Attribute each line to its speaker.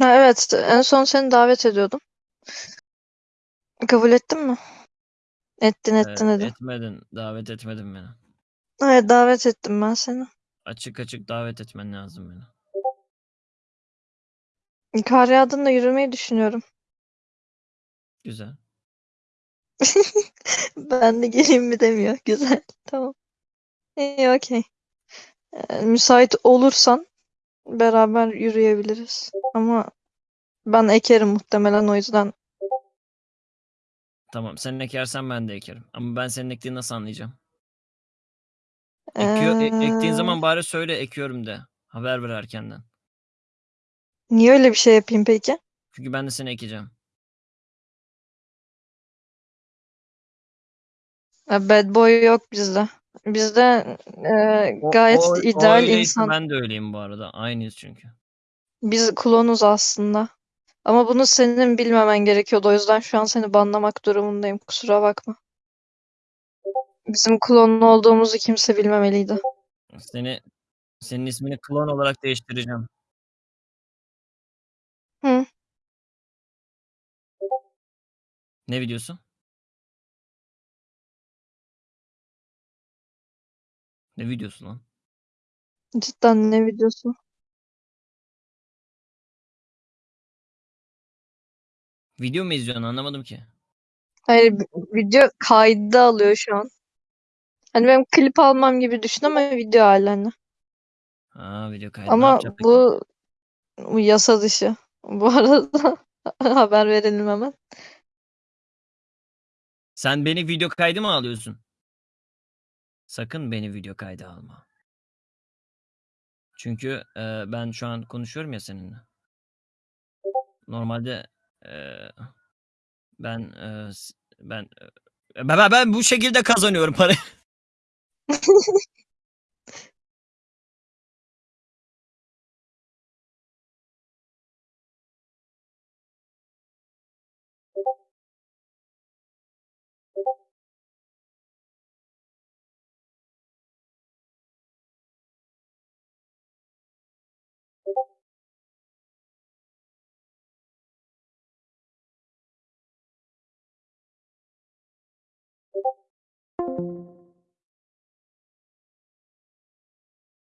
Speaker 1: Ha, evet, en son seni davet ediyordum. Kabul ettin mi? Ettin
Speaker 2: Eee,
Speaker 1: ettin dedin.
Speaker 2: etmedin. Davet etmedin beni.
Speaker 1: Evet davet ettim ben seni.
Speaker 2: Açık açık davet etmen lazım beni.
Speaker 1: Kar yağdığında yürümeyi düşünüyorum.
Speaker 2: Güzel.
Speaker 1: Ben de geleyim mi demiyor. Güzel. Tamam. İyi okey. Ee, müsait olursan beraber yürüyebiliriz. Ama ben ekerim muhtemelen o yüzden.
Speaker 2: Tamam. Sen ekersen ben de ekerim. Ama ben senin ektiğini nasıl anlayacağım? Ekiyor, e- ektiğin zaman bari söyle ekiyorum de. Haber ver erkenden.
Speaker 1: niye öyle bir şey yapayım peki?
Speaker 2: Çünkü ben de seni ekeceğim.
Speaker 1: Ya Bad boy yok bizde. Bizde e,
Speaker 2: O,
Speaker 1: gayet
Speaker 2: o, o
Speaker 1: ideal
Speaker 2: öyleyse
Speaker 1: insan.
Speaker 2: ben de öyleyim bu arada. Aynıyız çünkü.
Speaker 1: Biz klonuz aslında. Ama bunu senin bilmemen gerekiyordu. O yüzden şu an seni banlamak durumundayım. Kusura bakma. Bizim klon olduğumuzu kimse bilmemeliydi.
Speaker 2: Seni senin ismini klon olarak değiştireceğim.
Speaker 1: Hı.
Speaker 2: Ne videosu? Ne videosu lan?
Speaker 1: Cidden ne videosu?
Speaker 2: Video mu izliyorsun anlamadım ki.
Speaker 1: Hayır video kaydı alıyor şu an. Hani benim klip almam gibi düşün ama video halen.
Speaker 2: Ha video kaydı.
Speaker 1: Ama bu, bu yasa dışı. Bu arada haber verelim hemen.
Speaker 2: Sen beni video kaydı mı alıyorsun? Sakın beni video kaydı alma. Çünkü e, ben şu an konuşuyorum ya seninle. Normalde ben ben, ben- ben bu şekilde kazanıyorum parayı.